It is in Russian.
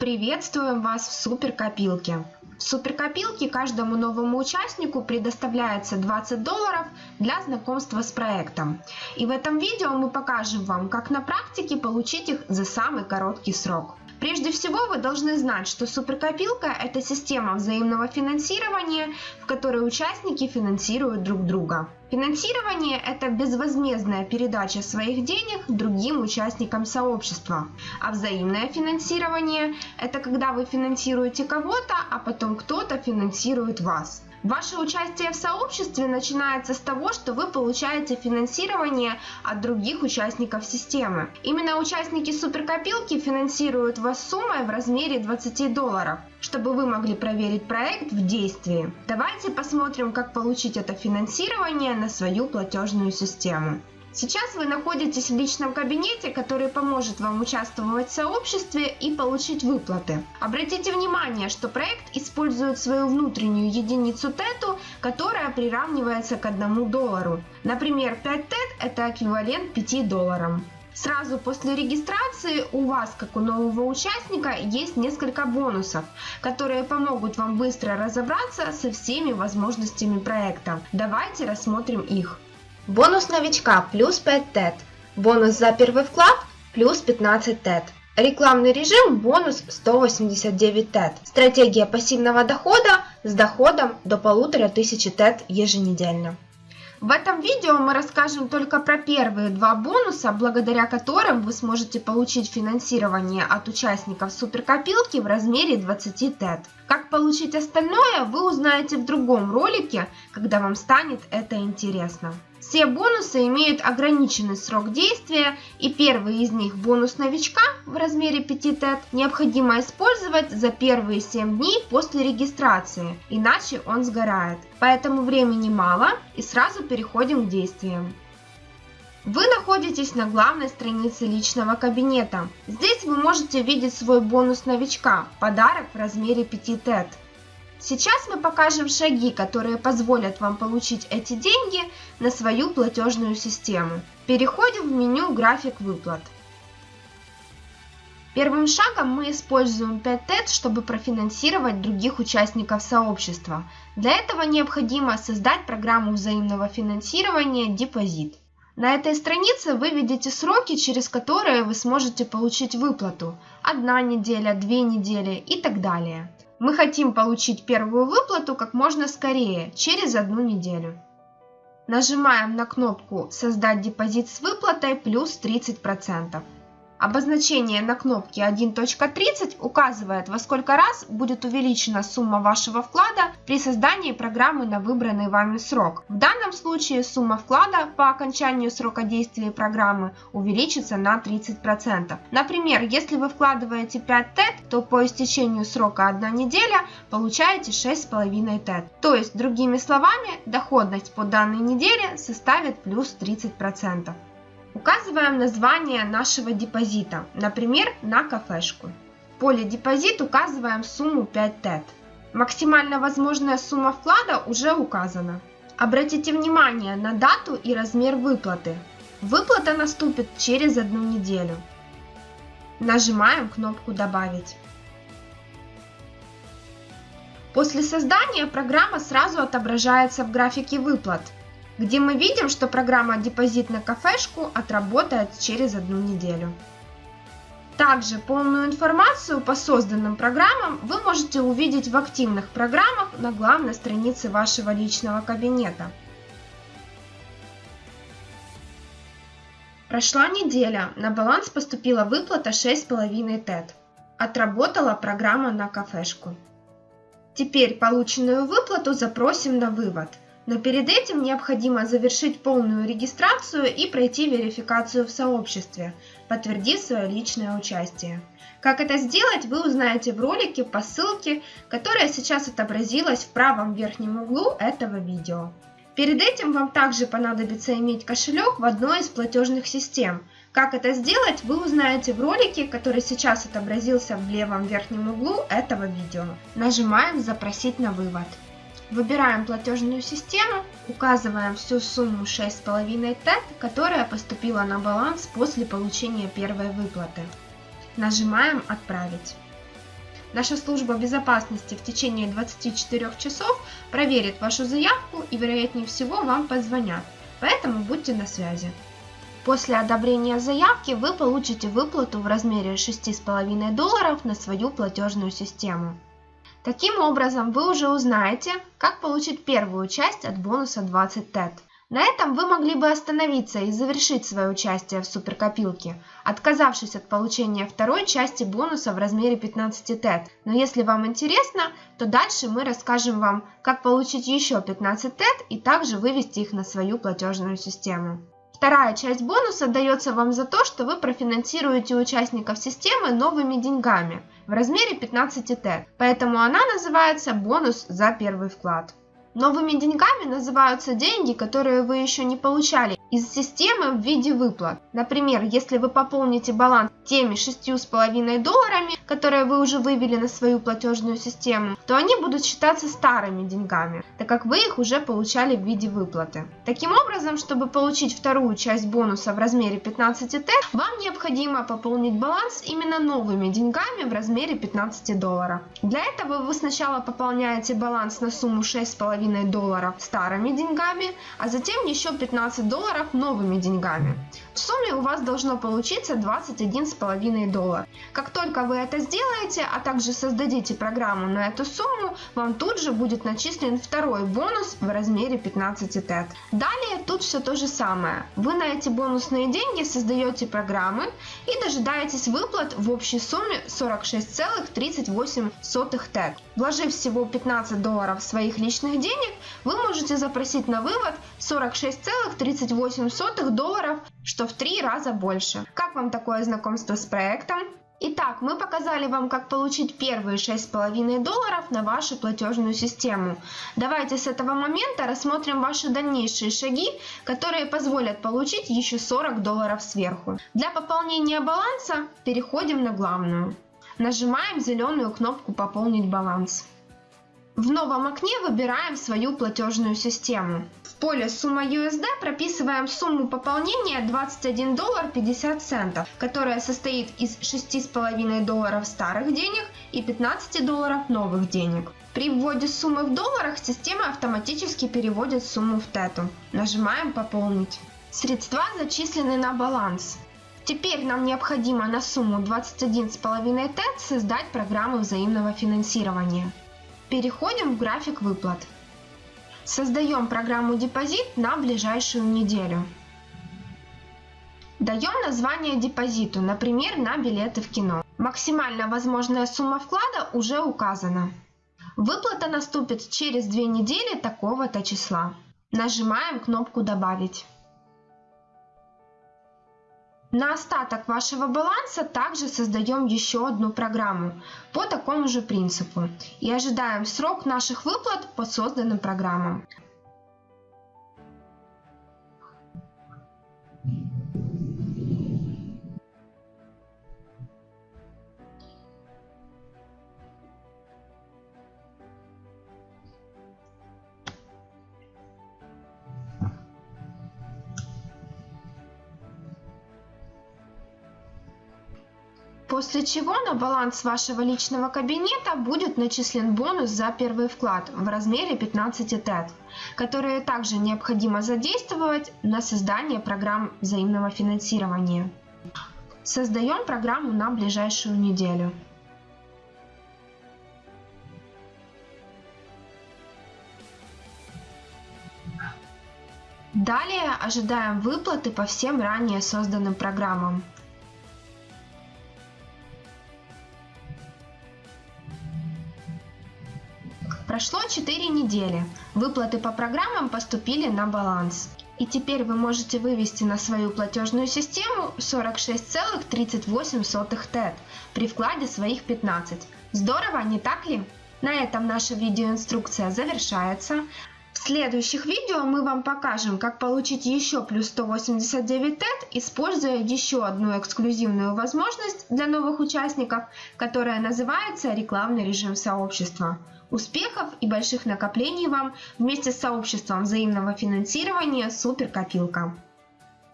Приветствуем вас в суперкопилке. В суперкопилке каждому новому участнику предоставляется 20 долларов для знакомства с проектом. И в этом видео мы покажем вам, как на практике получить их за самый короткий срок. Прежде всего вы должны знать, что суперкопилка – это система взаимного финансирования, в которой участники финансируют друг друга. Финансирование – это безвозмездная передача своих денег другим участникам сообщества. А взаимное финансирование – это когда вы финансируете кого-то, а потом кто-то финансирует вас. Ваше участие в сообществе начинается с того, что вы получаете финансирование от других участников системы. Именно участники суперкопилки финансируют вас суммой в размере 20 долларов, чтобы вы могли проверить проект в действии. Давайте посмотрим, как получить это финансирование на свою платежную систему. Сейчас вы находитесь в личном кабинете, который поможет вам участвовать в сообществе и получить выплаты. Обратите внимание, что проект использует свою внутреннюю единицу тету, которая приравнивается к 1 доллару. Например, 5 тет это эквивалент 5 долларам. Сразу после регистрации у вас, как у нового участника, есть несколько бонусов, которые помогут вам быстро разобраться со всеми возможностями проекта. Давайте рассмотрим их. Бонус новичка плюс 5 тет. Бонус за первый вклад плюс 15 тет. Рекламный режим бонус 189 тет. Стратегия пассивного дохода с доходом до 1500 тет еженедельно. В этом видео мы расскажем только про первые два бонуса, благодаря которым вы сможете получить финансирование от участников суперкопилки в размере 20 тет. Как получить остальное, вы узнаете в другом ролике, когда вам станет это интересно. Все бонусы имеют ограниченный срок действия, и первый из них бонус новичка в размере 5 тет необходимо использовать за первые 7 дней после регистрации, иначе он сгорает. Поэтому времени мало и сразу переходим к действиям. Вы находитесь на главной странице личного кабинета. Здесь вы можете видеть свой бонус новичка, подарок в размере 5 тет. Сейчас мы покажем шаги, которые позволят вам получить эти деньги на свою платежную систему. Переходим в меню «График выплат». Первым шагом мы используем 5 TED, чтобы профинансировать других участников сообщества. Для этого необходимо создать программу взаимного финансирования «Депозит». На этой странице вы видите сроки, через которые вы сможете получить выплату. Одна неделя, две недели и так далее. Мы хотим получить первую выплату как можно скорее, через одну неделю. Нажимаем на кнопку «Создать депозит с выплатой плюс 30%». Обозначение на кнопке 1.30 указывает, во сколько раз будет увеличена сумма вашего вклада при создании программы на выбранный вами срок. В данном случае сумма вклада по окончанию срока действия программы увеличится на 30%. Например, если вы вкладываете 5 ТЭТ, то по истечению срока 1 неделя получаете 6,5 ТЭТ. То есть, другими словами, доходность по данной неделе составит плюс 30%. Указываем название нашего депозита, например, на кафешку. В поле депозит указываем сумму 5 тет. Максимально возможная сумма вклада уже указана. Обратите внимание на дату и размер выплаты. Выплата наступит через одну неделю. Нажимаем кнопку «Добавить». После создания программа сразу отображается в графике выплат – где мы видим, что программа «Депозит на кафешку» отработает через одну неделю. Также полную информацию по созданным программам вы можете увидеть в активных программах на главной странице вашего личного кабинета. Прошла неделя, на баланс поступила выплата 6,5 ТЭТ. Отработала программа на кафешку. Теперь полученную выплату запросим на вывод – но перед этим необходимо завершить полную регистрацию и пройти верификацию в сообществе, подтвердив свое личное участие. Как это сделать, вы узнаете в ролике по ссылке, которая сейчас отобразилась в правом верхнем углу этого видео. Перед этим вам также понадобится иметь кошелек в одной из платежных систем. Как это сделать, вы узнаете в ролике, который сейчас отобразился в левом верхнем углу этого видео. Нажимаем «Запросить на вывод». Выбираем платежную систему, указываем всю сумму 6,5 ТЭТ, которая поступила на баланс после получения первой выплаты. Нажимаем «Отправить». Наша служба безопасности в течение 24 часов проверит вашу заявку и вероятнее всего вам позвонят, поэтому будьте на связи. После одобрения заявки вы получите выплату в размере 6,5 долларов на свою платежную систему. Таким образом, вы уже узнаете, как получить первую часть от бонуса 20 TED. На этом вы могли бы остановиться и завершить свое участие в суперкопилке, отказавшись от получения второй части бонуса в размере 15 TED. Но если вам интересно, то дальше мы расскажем вам, как получить еще 15 TED и также вывести их на свою платежную систему. Вторая часть бонуса дается вам за то, что вы профинансируете участников системы новыми деньгами в размере 15 TED, поэтому она называется бонус за первый вклад. Новыми деньгами называются деньги, которые вы еще не получали из системы в виде выплат. Например, если вы пополните баланс теми 6,5 долларами, которые вы уже вывели на свою платежную систему, то они будут считаться старыми деньгами, так как вы их уже получали в виде выплаты. Таким образом, чтобы получить вторую часть бонуса в размере 15 Т, вам необходимо пополнить баланс именно новыми деньгами в размере 15 долларов. Для этого вы сначала пополняете баланс на сумму 6,5 долларов старыми деньгами, а затем еще 15 долларов новыми деньгами. В сумме у вас должно получиться 21,5 доллар. Как только вы это сделаете, а также создадите программу на эту сумму, вам тут же будет начислен второй бонус в размере 15 TED. Далее тут все то же самое. Вы на эти бонусные деньги создаете программы и дожидаетесь выплат в общей сумме 46,38 TED. Вложив всего 15 долларов своих личных денег, вы можете запросить на вывод 46,38 долларов, что в три раза больше. Как вам такое знакомство с проектом? Итак, мы показали вам, как получить первые 6,5 долларов на вашу платежную систему. Давайте с этого момента рассмотрим ваши дальнейшие шаги, которые позволят получить еще 40 долларов сверху. Для пополнения баланса переходим на главную. Нажимаем зеленую кнопку «Пополнить баланс». В новом окне выбираем свою платежную систему. В поле «Сумма USD» прописываем сумму пополнения 21 доллар 50 центов, которая состоит из 6,5 долларов старых денег и 15 долларов новых денег. При вводе суммы в долларах система автоматически переводит сумму в тету. Нажимаем «Пополнить». Средства зачислены на баланс. Теперь нам необходимо на сумму 21,5 тет создать программу взаимного финансирования. Переходим в график выплат. Создаем программу депозит на ближайшую неделю. Даем название депозиту, например, на билеты в кино. Максимально возможная сумма вклада уже указана. Выплата наступит через две недели такого-то числа. Нажимаем кнопку «Добавить». На остаток вашего баланса также создаем еще одну программу по такому же принципу и ожидаем срок наших выплат по созданным программам. После чего на баланс вашего личного кабинета будет начислен бонус за первый вклад в размере 15 ТЭТ, которые также необходимо задействовать на создание программ взаимного финансирования. Создаем программу на ближайшую неделю. Далее ожидаем выплаты по всем ранее созданным программам. Прошло 4 недели. Выплаты по программам поступили на баланс. И теперь вы можете вывести на свою платежную систему 46,38 ТЭТ при вкладе своих 15. Здорово, не так ли? На этом наша видеоинструкция завершается. В следующих видео мы вам покажем, как получить еще плюс 189 ТЭТ, используя еще одну эксклюзивную возможность для новых участников, которая называется рекламный режим сообщества. Успехов и больших накоплений вам вместе с сообществом взаимного финансирования Суперкопилка.